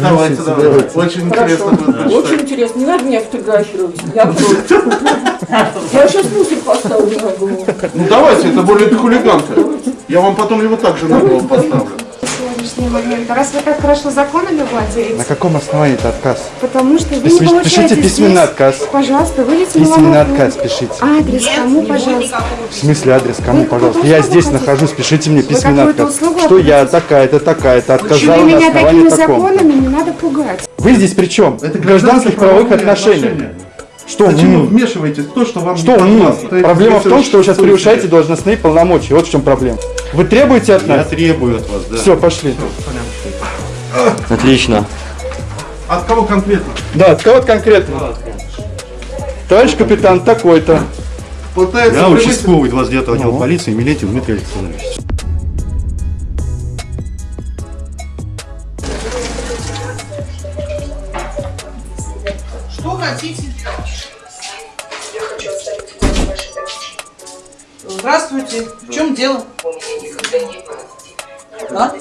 Давайте, давайте. Очень интересно будет Очень интересно. Не надо меня фотографировать. Я. Я сейчас мусор поставлю на голову. Ну давайте, это более хулиганка. Я вам потом его также на голову поставлю. Сегодняшний момент. А Раз вы так хорошо законами На владеете, каком основании это отказ? потому что вы Письми- не получаете пишите письменный здесь. отказ. Пожалуйста, выйдите Письменный на отказ пишите. Адрес кому, пожалуйста? В смысле адрес кому, Вы пожалуйста? Я здесь хотите? нахожусь, пишите мне письменный отказ. услугу Что я такая-то, такая-то, отказала на меня основании такими таком. законами не надо пугать. Вы здесь при чем? Это гражданских правовых отношениях. Что Зачем вы вмешиваетесь в то, что вам Что не подвластно? Проблема в том, что вы сейчас превышаете должностные полномочия. Вот в чем проблема. Вы требуете от Я нас? требую от вас, да. Все, пошли. Отлично. От кого конкретно? Да, от кого конкретно? Товарищ капитан такой-то. Пытается Я участковый 29 отдела Ну. полиции Милетин Дмитрий Александрович. Здравствуйте. В чем дело? Да?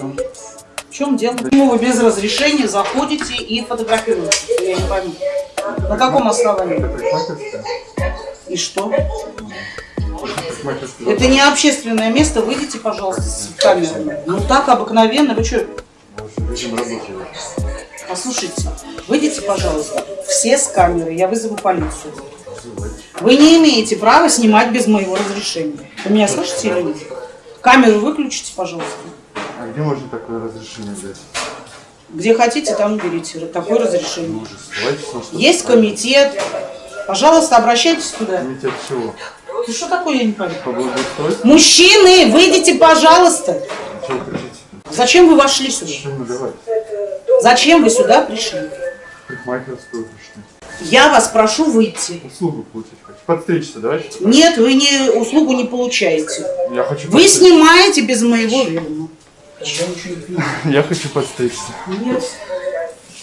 В чем дело? Почему вы без разрешения заходите и фотографируете? Я не пойму. На каком основании? И что? Это не общественное место. Выйдите, пожалуйста, с камерами. Ну так обыкновенно. Вы что? Послушайте, выйдите, пожалуйста, все с камеры, я вызову полицию. Вы не имеете права снимать без моего разрешения. Вы меня слышите или нет? Камеру выключите, пожалуйста. А где можно такое разрешение взять? Где хотите, там берите. Такое разрешение. Есть комитет. Пожалуйста, обращайтесь туда. Комитет чего? Ну что такое, я не пойму. По благоустройству? Мужчины, выйдите, пожалуйста. Зачем вы вошли сюда? Зачем вы сюда пришли? Парикмахерскую пришли. Я вас прошу выйти. Услугу получить хочу. Подстричься, давайте. Нет, вы не, услугу не получаете. Я хочу Вы подстричься. снимаете без моего ведома. Я хочу подстричься. Нет.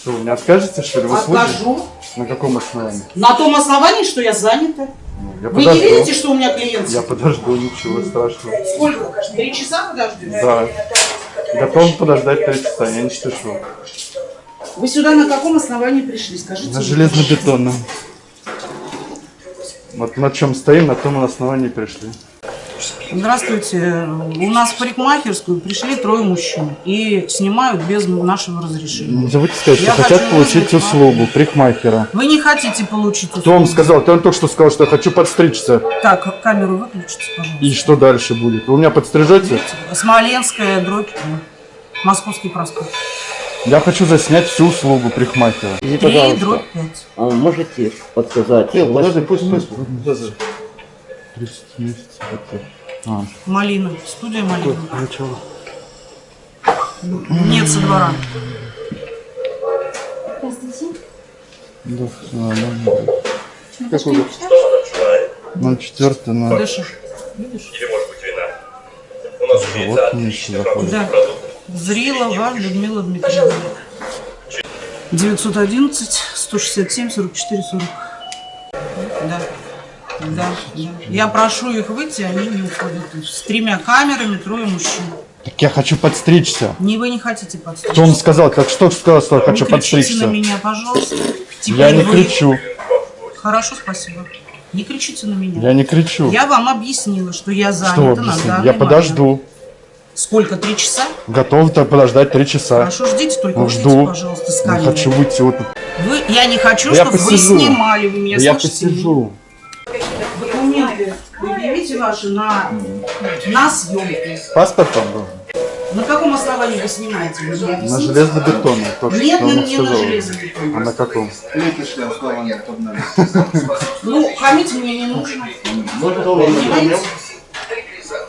Что, вы мне откажете, что ли, в услуге? Откажу. На каком основании? На том основании, что я занята. Ну, я Вы не подожду. видите, что у меня клиент? Я подожду, ничего страшного. Сколько? Три часа подождете? Да. Готов подождать три часа, я не спешу. Вы сюда на каком основании пришли? Скажите. На железнобетонном. Вот на чем стоим, на том основании пришли. Здравствуйте. У нас в парикмахерскую пришли трое мужчин и снимают без нашего разрешения. Не забудьте сказать, что Я хотят получить вызвать услугу парикмахера. Вы не хотите получить Кто вам услугу? сказал? Ты он только что сказал, что я хочу подстричься. Так, камеру выключите, пожалуйста. И что дальше будет? Вы у меня подстрижете? Смоленская, дробь, Московский проспект. Я хочу заснять всю услугу. Извините, Три, пожалуйста. дробь, пять. А можете подсказать? Подожди, пусть, пусть. 30 месяцев. А, Малина. Студия Малина. начало. Нет, со двора. Да, все нормально. Какой год? На четвертый, на Дышишь? Видишь? живот меньше заходит. Да. Зрилова Людмила Дмитриевна. 911 167 44 40. Да. Да, да. Я прошу их выйти, они не уходят. С тремя камерами, трое мужчин. Так я хочу подстричься. Не вы не хотите подстричься. Кто вам сказал? Так что сказал, что я Не хочу кричите подстричься? на меня, пожалуйста. Теперь Я не вы- кричу. Хорошо, спасибо. Не кричите на меня. Я не кричу. Я вам объяснила, что я Что занята на объяснить? данный Я момент. Сколько? Три часа? Готов то подождать три часа. Хорошо, ждите, только Ну, уйдите, жду. пожалуйста, с камеры. хочу выйти вот. Вы, я не хочу, Да я чтобы вы снимали, вы меня Я слышите? посижу. Документы предъявите ваши на, на съемку. Паспорт там был? На каком основании вы снимаете? Вы На железнобетонном. То, что Нет, он не, не на железобетонном. А на каком? Ну, хамить мне не нужно. Понимаете?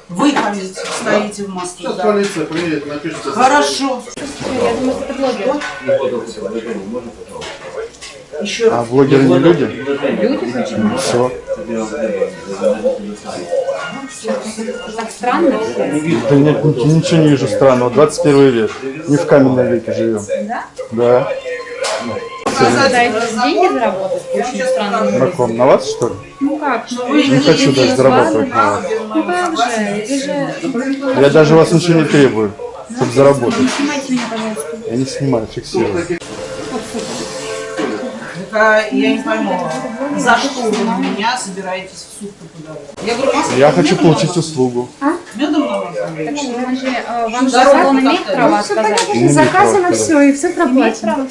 Вы стоите в маске. Сейчас полиция приедет, напишите. Хорошо. Еще А раз. блогеры не люди? Люди почему? Все. Так странно. Да нет, ни- ничего не вижу странного. 21 век. Не в каменном веке живем. Да? Да. Пытаетесь деньги заработать? Очень странно. На ком? На вас, что ли? Ну как? Не хочу даже зарабатывать на вас. Ну как же? Же... Я даже вас ничего не требую, чтобы заработать. Снимайте меня, пожалуйста. Я не снимаю, фиксирую. Так, а я не пойму, за что вы на меня собираетесь в суд подавать? Я говорю, масло Я хочу на получить услугу. Медом на вас. Мы же, э, вам салон имеет право Все отказать? понятно, Не заказано все, и все проплачено.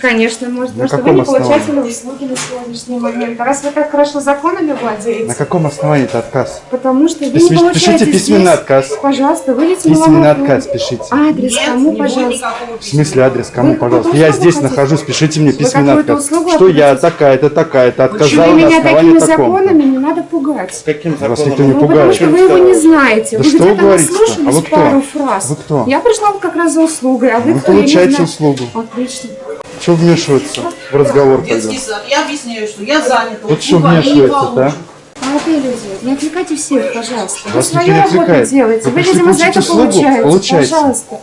Конечно, может, На потому что вы не получатели услуги на сегодняшний момент. А раз вы так хорошо законами На владеете, каком основании это отказ? потому что вы не получаете Пишите письменный здесь, отказ. Пожалуйста, вылейте Письменный отказ пишите. Адрес кому, пожалуйста? В смысле адрес? Кому, пожалуйста? Я здесь нахожусь, пишите мне письменный отказ. Услугу Что я такая-то, такая-то, Почему отказала на меня такими таком. законами не надо пугать? Каким Вас законом? никто не Ну, потому что вы его не знаете. Да вы что вы где-то наслушались А вы кто? пару фраз. Вы кто? Я пришла как раз за услугой, а вы, Вы кто? Получаете услугу. Отлично. Что вмешиваться в разговор тогда? Детский сад. Я объясняю, что я занята. Вот что услугу они не вмешивается-то, а? получат. Молодые люди, не отвлекайте всех, пожалуйста. Вы Вас никто свою работу делаете. Вы Вы, видимо, за это услугу? получаете. Пожалуйста.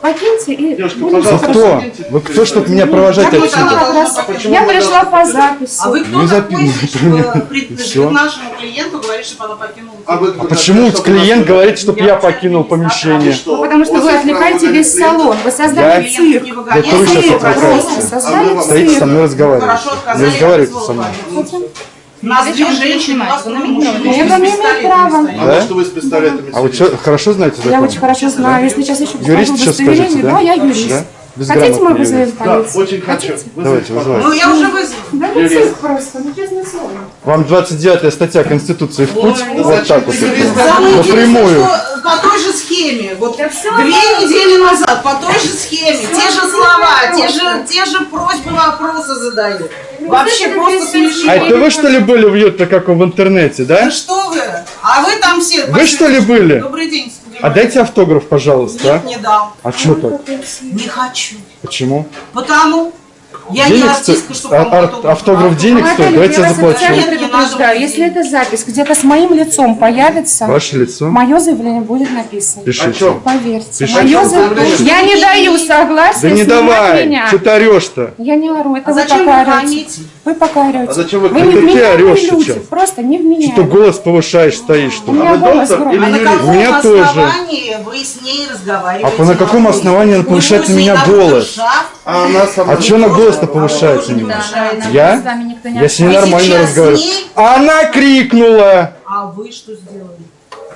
Покиньте и Девушка, пожалуйста, кто? Вы кто, чтобы меня провожать вы отсюда? раз Почему я пришла по записи. А вы кто Ну, такой, при нашему клиенту говорить, чтобы она покинула? А вы А почему клиент говорит, чтобы я Я покинул помещение? Ну, потому что вы отвлекаете весь салон. Вы создали Я- цирк. Кто вы сейчас. А вы- Стоите со мной разговариваете. Не разговаривайте со мной. Нас две женщины, у нас Вы много на мужчин. микро Я с не права. стоят. А Да? вот что вы с пистолетами А вы что, хорошо знаете Я закон? очень хорошо знаю. Если сейчас еще покажу Юрист сейчас скажете, удостоверение, да? да, я юрист. Да? Хотите, мы вызовем юрист. Да, полицию? очень хочу. Давайте, вызывайте. Ну, я уже вызвала. Да ну цирк просто, ну честное слово. Вам 29 статья Конституции в путь, Ой, вот так вот. Напрямую. По той же схеме, вот Да две нормально. недели назад, по той же схеме, те же слова, те же, те же просьбы, вопросы задают. Вообще это просто смешно. А это вы что ли были в Ютто, как в интернете, Да да? что вы? А вы там все... Вы что ли были? Добрый день. А дайте автограф, пожалуйста. Нет, не дал. А что так? Не хочу. Почему? Потому я не Денег артистка, стоит? чтобы А- ар- автограф. Автограф денег стоит? Давайте я я заплачу. не предупреждаю. надо Если эта запись где-то с моим лицом появится, Ваше лицо? мое заявление будет написано. О Пишите. чем? Поверьте. Пишите. Мое заявление. Я не даю согласия Да не давай! меня. Что ты орешь-то? Я не ору, это А вы зачем пока вы орете. Вы пока орете. А зачем вы Вы Это не ты вменяемые орешь сейчас. просто не Что вменяемые. голос повышаешь, стоишь У меня вы голос или А на каком У меня тоже. основании вы с ней разговариваете? А на каком основании она повышает на меня голос? А. А что на голос-то Меня? повышается. Я? С вами никто не Я с ней нормально разговариваю. Она крикнула! А вы что сделали?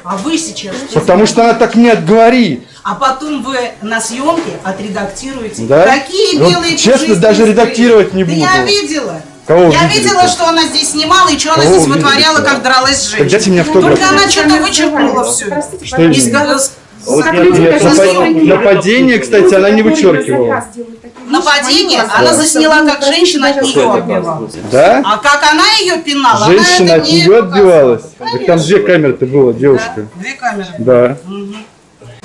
А вы сейчас что Потому что она так не отговорит. А потом вы на съемке отредактируете. Да? Какие Вот белые честно, пушистые даже строи. редактировать не Да буду. я видела. Кого я видела, что она здесь снимала и что она Кого здесь вытворяла, как дралась с Так женщиной. дайте мне автограф. Только она что-то вычеркнула все. Простите, Что Вот Как я- люди я- даже я- сегодня- я- Нападение, кстати, она не вычеркивала. Нападение она засняла, как женщина от нее отбивалась. Да? А как она ее пинала, Женщина от нее отбивалась. Так там две камеры-то было, девушка. Да, Две камеры. Да.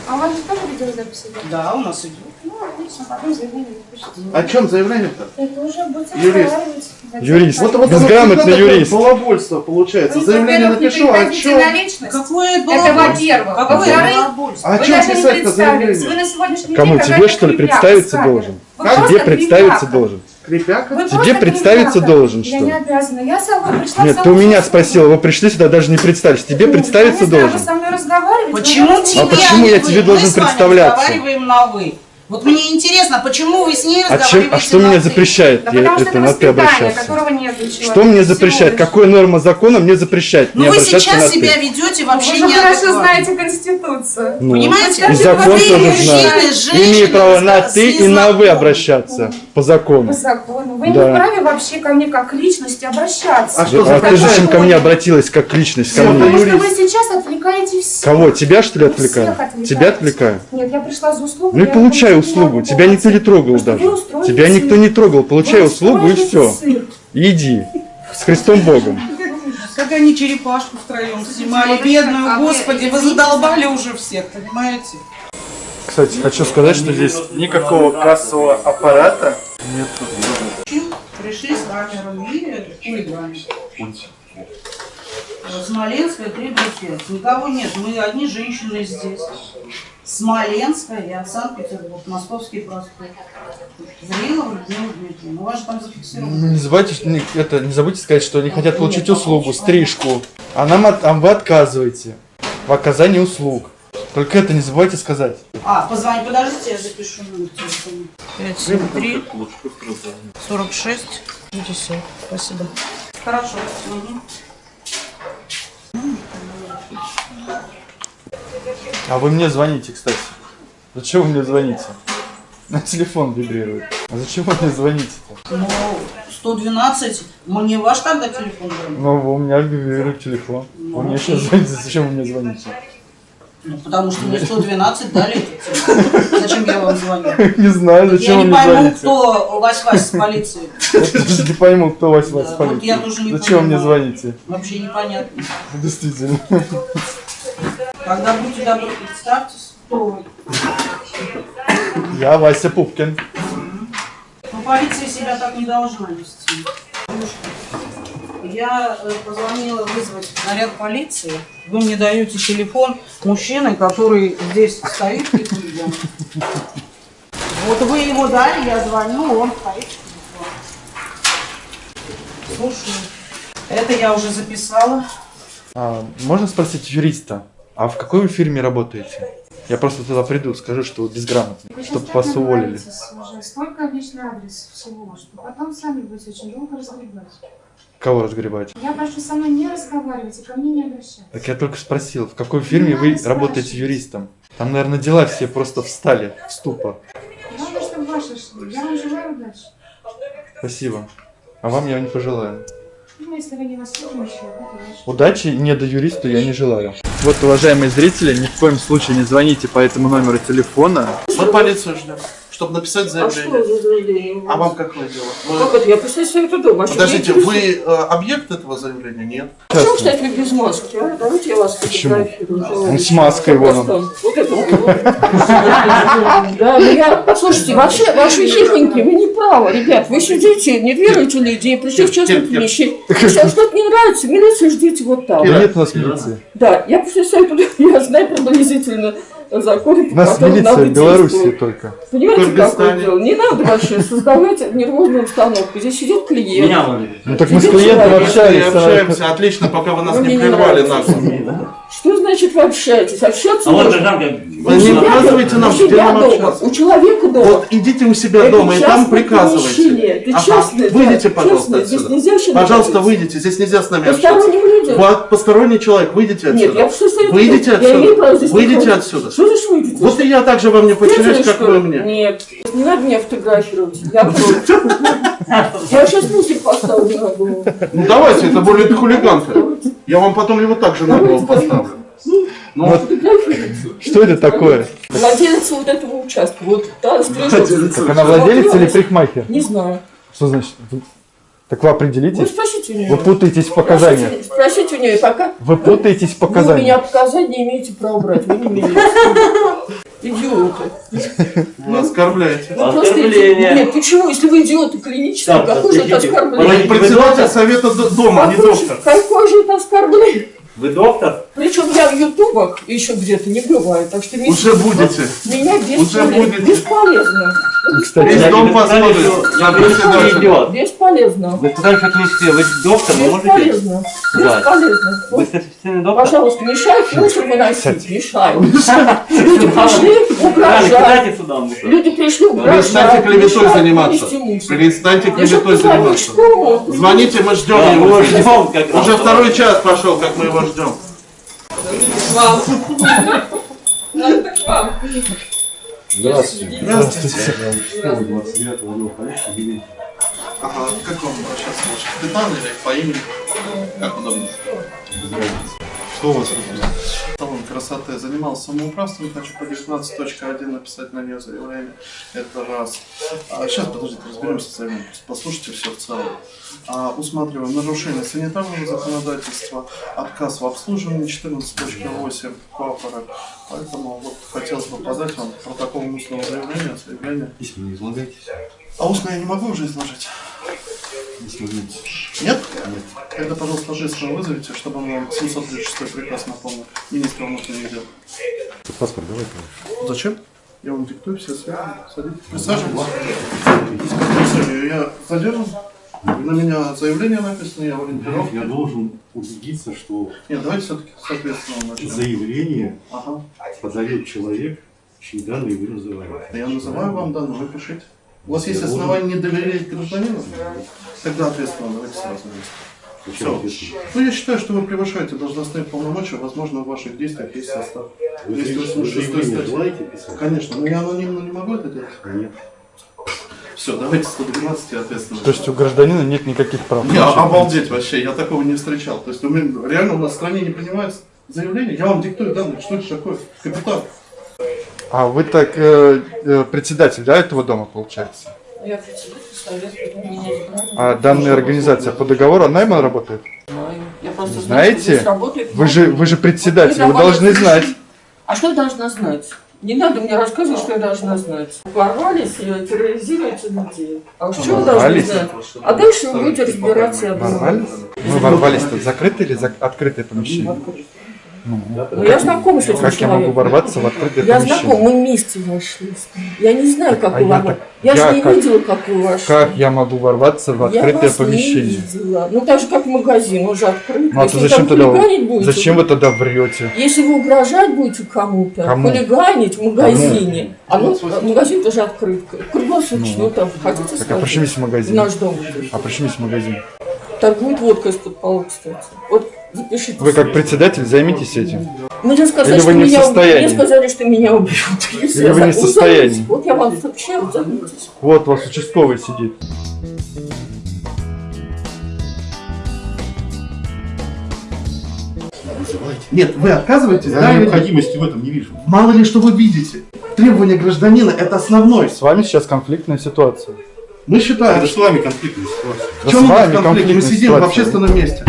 А у вас же тоже видеозапись идет? Да, у нас идет. Ну, отлично, потом заявление напишите. О чем заявление-то? Это уже будете Юрист. разговаривать. Юрист. Вот, вот, Безграмотный вот юрист. Балабольство получается. Вы, Заявление не напишу, а личность. Какое было Это во-первых. Какое балабольство? А даже не писать-то. Вы заявление? на сегодняшний Кому? день Тебе, что ли, представиться должен? Тебе представиться должен. Крепяка? Вы Тебе представиться крепяка. должен, Я что не ли? обязана. Я сама пришла Нет, ты у меня спросила, вы пришли сюда, даже не представились. Тебе Ну, представиться я не знаю, должен. Вы со мной разговариваете. Почему тебе, А почему я не тебе вы? должен Мы с вами представляться? разговариваем на «вы». Вот мне интересно, почему вы с ней А, чем, разговариваете а что меня запрещает Да я, потому что это ты обращаться? которого нет у человека. Что мне Всего запрещает? лишь. Какая норма закона мне запрещает Ну вы сейчас себя ты? ведете Вы вообще же хорошо неадекватно. знаете Конституцию. Ну, Понимаете? И закон Вы, тоже мужчины, знаю. женщины, Имею право на ты и на вы обращаться по По закону. закону. Вы Да. не вправе вообще ко мне как к личности обращаться. А что А ты запрещает? зачем ко мне обратилась как личность ко Всё, мне? Потому что вы сейчас отвлекаете всех. Кого? Тебя что ли Вы отвлекаю? Тебя отвлекаю? Нет, я пришла за услугу. Ну и я получай услугу. Тебя никто не трогал даже. Тебя никто не трогал. Получай услугу и все. Иди. С Христом Богом. Как они черепашку втроем снимали, бедную, а господи, вы задолбали уже всех, понимаете? Кстати, хочу сказать, что здесь никакого кассового аппарата нет. Пришли с камерами и хулигане. Смоленская, 3 5. Никого нет, мы одни женщины здесь. Смоленская, я Санкт-Петербург, Московский проспект. Зрилова Людмила Дмитриевна. У вас же там зафиксировано. Ну, Не забывайте, это, не забудьте сказать, что они хотят получить услугу, стрижку. А нам от- а вы отказываете в оказании услуг. Только это не забывайте сказать. А, позвони, подождите, я запишу номер телефона. 573 46 50. Спасибо. Хорошо. Мгм. А вы мне звоните, кстати. Зачем вы мне звоните? На телефон вибрирует. А зачем вы мне звоните-то? Ну, 112, мне ваш тогда телефон дали? Ну, у меня вибрирует телефон. Вы мне сейчас звоните, зачем вы мне звоните? Ну, потому что мне 112 дали. Зачем я вам звоню? Не знаю, Я зачем вы не пойму, кто Вась-Вась с полиции. Я не пойму, кто вас вас Да, вот я полиции. тоже не Зачем мне звоните? Вообще непонятно. Действительно. Когда будьте добры, представьтесь, кто. Я Вася Пупкин. Ну, полиция себя так не должна вести. Я э, позвонила вызвать наряд полиции. Вы мне даете телефон мужчины, который здесь стоит и. Вот вы его дали, я звоню, он стоит. Слушаю. Это я уже записала. А, можно спросить юриста, а в какой вы фирме работаете? Я просто туда приду, скажу, что Вы чтобы вас уволили. Уже столько личный адрес всего, что потом сами будете очень долго разгребать. Кого разгребать? Я прошу со мной не разговаривать и ко мне не обращаться. Так я только спросил, в какой фирме Не вы работаете юристом? Там, наверное, дела все просто встали в ступор. Главное, чтобы ваши шли. Я вам желаю удачи. Спасибо. А вам я не пожелаю. Ну, если вы не воспитаны. Удачи не до юриста я не желаю. Вот, уважаемые зрители, ни в коем случае не звоните по этому номеру телефона. Мы полицию ждем, чтобы написать А что заявление. за заявление? А вам какое дело? Вы- Как это? Я представляю, что это дома. А Подождите, вы э, объект этого заявления? Нет. Почему, кстати, вы без маски? а? Давайте я вас Почему? фотографирую. Он с маской вон он. Вот это вот. Да, ну я, послушайте, вообще, ваши хихоньки, вы не правы, ребят. Вы сидите, не веруете людей, пришли в Кир. помещении. Если вам что-то не нравится, милицию ждите вот там. Да нет у нас милиции. Да, я представляю, туда, я знаю приблизительно законы, У нас милиция надо в действовать. только. Понимаете, какое дело? Не надо вообще создавать нервозную обстановку. Здесь сидит клиент. Ну так мы с клиентом общались. Мы а- общаемся, отлично, пока вы нас не прервали. Что значит вы общаетесь? Общаться А вот гражданка, Вы не указывайте нам, у где нам дома, общаться. у человека дома. Вот идите у себя Это дома и там приказывайте. Это Ага, частное, да, Выйдите, пожалуйста, частное. Здесь отсюда. нельзя вообще Пожалуйста, находиться. выйдите, здесь нельзя с нами. Посторонним людям. Вот посторонний человек, выйдите Нет, я отсюда. просто Выйдите Я имею право отсюда. здесь Выйдите отсюда. Что значит выйдете? Вот и я также вам не Слышали, как что вы мне. Нет, не надо меня фотографировать. Я против. Я сейчас мусор поставлю на голову. Ну давайте, это более хулиганка. Я вам потом его также на голову поставлю. Ну, Фотографируйте. Что это такое? Владелец вот этого участка. Вот та стрижется. Так она владелец или парикмахер? Не знаю. Что значит? Вы- Так вы Вы определитесь? спросите у нее. Вы путаетесь в показаниях. Спросите, спросите у нее, пока Вы путаетесь в вы у меня показаниях. показания имеете права брать. Вы не имеете. Идиоты. вы оскорбляете. Вы просто Оскорбление. Нет, почему, если вы идиоты клинические, Так, какое же это. Вы оскорбление? председатель совета дома, а не доктор. Какое же это оскорбление? Вы доктор? Причем я в ютубах еще где-то не бывает, так что Уже будете. меня Уже бесполезно. Бесполезно. Кстати, Весь дом посмотрит. идет. Бесполезно. Вы сказали, что клинический, вы доктор, вы можете? Бесполезно. Да. Бесполезно. Вы сертифицированный доктор? Пожалуйста, мешают мусор выносить. Мешают. Люди пришли угрожать. Люди пришли угрожать. Перестаньте клеветой заниматься. Перестаньте клеветой заниматься. Звоните, мы ждем его. Уже второй час пошел, как мы его ждем. Надо так вам. Здравствуйте. Здравствуйте. Я участковый 29-го отдела полиции Белин. Ага, как вам сейчас лучше? Капитан или по имени? Как удобно? Что у вас тут? Салон красоты занимался самоуправством, хочу по 19.1 написать на нее заявление. Это раз. А, сейчас, подождите, разберемся с вами. Послушайте все в целом. А, усматриваем нарушение санитарного законодательства, отказ в обслуживании 14.8 Куапора. Поэтому вот хотелось бы подать вам протокол устного заявления, заявление. Письма не излагайте. А устно я не могу уже изложить. Не смогите. Нет? Нет. Тогда, пожалуйста, ответственного вызовите, чтобы он вам 736 приказ напомнил. Министра внутренних дел. Паспорт давай, конечно. Зачем? Я вам диктую все связи. Садитесь. Присаживайтесь. Я задержан? На меня заявление написано, я в ориентировке. Я должен убедиться, что Нет, давайте все-таки соответственно начнем. заявление Ага. подает человек, чьи данные вы называете. Я называю вам данные, вы пишите. У вас есть основания не доверять гражданину? Тогда ответственно, давайте сразу. Все. Ну, я считаю, что вы превышаете должностные полномочия, возможно, в ваших действиях есть состав. Вы 286 заявление статья. желаете писать? Конечно, но я анонимно не могу это делать. Нет. Все, давайте 112 и ответственно. То есть у гражданина нет никаких прав. Не, а- обалдеть вообще, я такого не встречал. То есть у меня, реально у нас в стране не принимается заявление, я вам диктую данные, что это такое? Капитан. А вы так э, э, председатель, да, этого дома получается? Я председатель. А данная организация по договору найма работает? Знаю. Я просто знаю, Знаете? работает Вы же, вы же председатель, вы должны знать. А что я должна знать? Не надо мне рассказывать, что я должна знать. Ворвались и терроризируете людей. А что вы должны знать? А дальше вы будете разбираться. Ворвались? Мы ворвались тут закрытое или зак- открытое помещение? Ну, я знакома с этим Как я могу человеком. ворваться в открытое Я знаком, помещение? мы вместе вошли. Я не знаю, как а вы я ворвались. так- Я, я же не как- видела, как вы вошли. Как я могу ворваться в я открытое вас не помещение? видела. Ну, так же, как магазин, он же открыт. Ну, а то зачем тогда будете, зачем вы тогда врете? Если вы угрожать будете кому-то, Кому? хулиганить в магазине, а ну, магазин тоже открыт, круглосуточно, ну, там, хотите Так, а сказать? при чем есть В магазин? наш дом. А при чем есть магазин? Торгует водкой из-под пола, кстати. Вот запишите. Вы как председатель займитесь этим. Мне сказали, Или что вы не в меня, состоянии? мне сказали, что меня убьют. Если Или вы не в ну, состоянии? Вот я вам сообщаю, займитесь. Вот у вас участковый сидит. Нет, вы отказываетесь, Я да? необходимости в этом не вижу. Мало ли что вы видите. Требования гражданина – это основной. С вами сейчас конфликтная ситуация. Мы считаем, Это с вами конфликтная ситуация. в Да чем с у нас вами конфликт? Мы сидим в ситуация. общественном месте.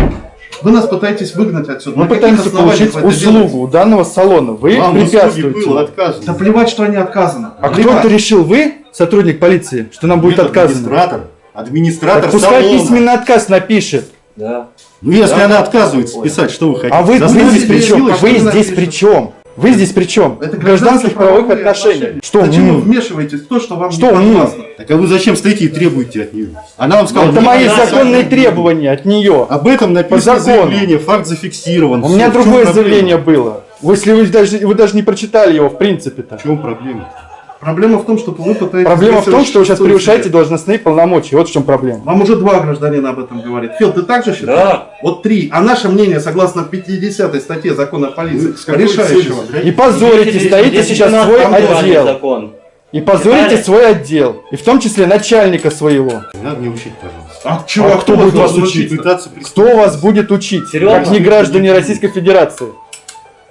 Вы нас пытаетесь выгнать отсюда. Мы На пытаемся получить вы услугу у данного салона. Вы Вам препятствуете. было отказано. Да плевать, что они отказаны. А кто Плевать. это решил? Вы, сотрудник полиции, что нам будет Нет, отказано? Администратор. Администратор Так пускай салона. письменный отказ напишет. Да. Ну, если она отказывается писать, что вы хотите? А вы, вы Заставите здесь при чем? А вы вы здесь при чем? Вы здесь при чем? Это гражданских правовых отношениях. Что? Зачем вы вмешиваетесь в то, что вам Что не м? подвластно? Так а вы зачем стоите и требуете от нее? Она вам сказала, Это «Не мои надо». законные требования от нее. Об этом написано заявление, факт зафиксирован. У меня другое заявление было. Если вы даже, вы даже не прочитали его в принципе-то. В чем проблема? Проблема в том, что вы пытаетесь... Проблема в том, что вы сейчас превышаете себе. должностные полномочия. Вот в чем проблема. Вам уже два гражданина об этом говорит. Фил, ты так же считаешь? Да. Вот три. А наше мнение, согласно 50 статье закона о полиции, Вы решающего. И позорите, стоите сейчас свой отдел. Закон. И позорите свой отдел. И в том числе начальника своего. Не надо мне учить, пожалуйста. А, чего, А кто будет вас учить? Кто вас будет учить? Серьезно? Как не граждане Российской Федерации.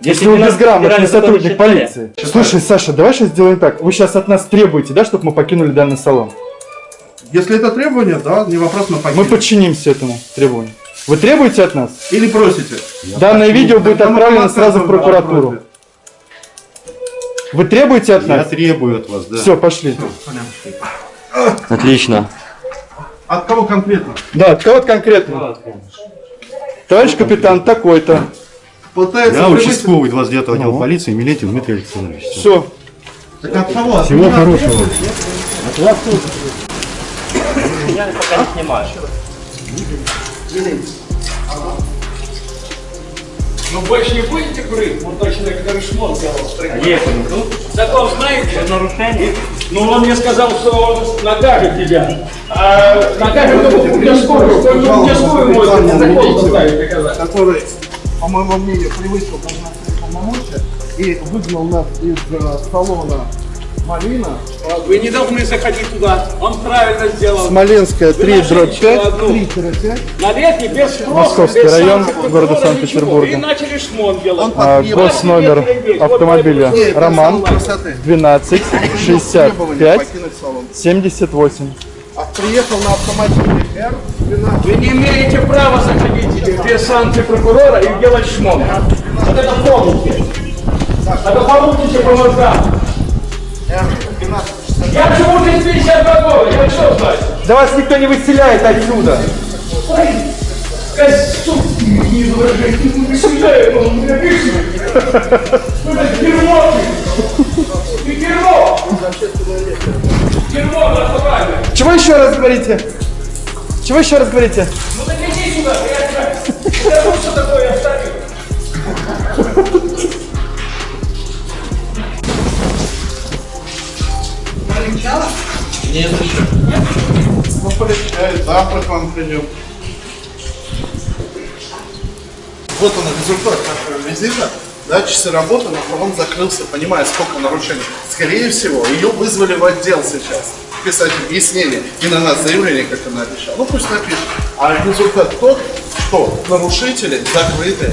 Если вы безграмотный сотрудник полиции. Слушай, Саша, давай сейчас сделаем так. Вы сейчас от нас требуете, да, чтобы мы покинули данный салон? Если это требование, да, не вопрос на Мы покинуть. подчинимся этому требованию. Вы требуете от нас? Или просите. Данное видео будет мы отправлено сразу в прокуратуру. Вы требуете от Я нас? требую от вас, да. Все, пошли. Отлично. От кого конкретно? Да, от кого конкретно? Товарищ капитан такой-то. Пытается Я превысить- участковый 29 отдела полиции Милетин Дмитрий Александрович. Все. Так от кого? От Всего меня? хорошего. Я пока не снимаю. Ну больше не будете курить? Вот точно как шмон делал. Есть. Закон знаете? Нарушение. Ну он мне сказал, что он накажет тебя. А накажет только участковую. Только участковую может закон заставить доказать. который, по моему мнению, превысил должностные полномочия и выгнал нас из э, салона Малина. Вы не должны заходить туда. Он правильно сделал. Смоленская Вы 3 нашли дробь еще 5. одну. 3-5. На летний без спроса, Московский без район города Санкт-Петербурга. И начали шмон делать. А, госномер автомобиля Роман красоты. 12 Требование 65 покинуть салон. 78. А приехал на автомобиле R12. Вы не имеете права заходить без санкций прокурора и делать шмон. Вот это помните. Это получите по мозгам. Я живу здесь 52 года, я что знаю? Да вас никто не выселяет отсюда. Не изображайте, не выселяют, ну, меня видите? Ну, это дерьмо ты! Ты дерьмо! Дерьмо, натурально! Чего еще раз говорите? Чего еще раз говорите? Ну так иди сюда, приятель. Скажу, что такое оставил. Нет еще. Ну, полегчает, завтра к вам придем. Вот он результат нашего визита. Да, часы работы, но он закрылся, понимая, сколько нарушений. Скорее всего, ее вызвали в отдел сейчас. Писать объяснение и на нас заявление, как она обещала. Ну пусть напишет. А результат тот, что нарушители закрыты.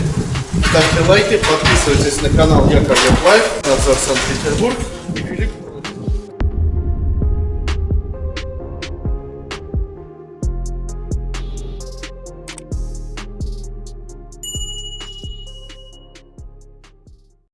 Ставьте лайки, подписывайтесь на канал Яковлев Life, Надзор Санкт-Петербург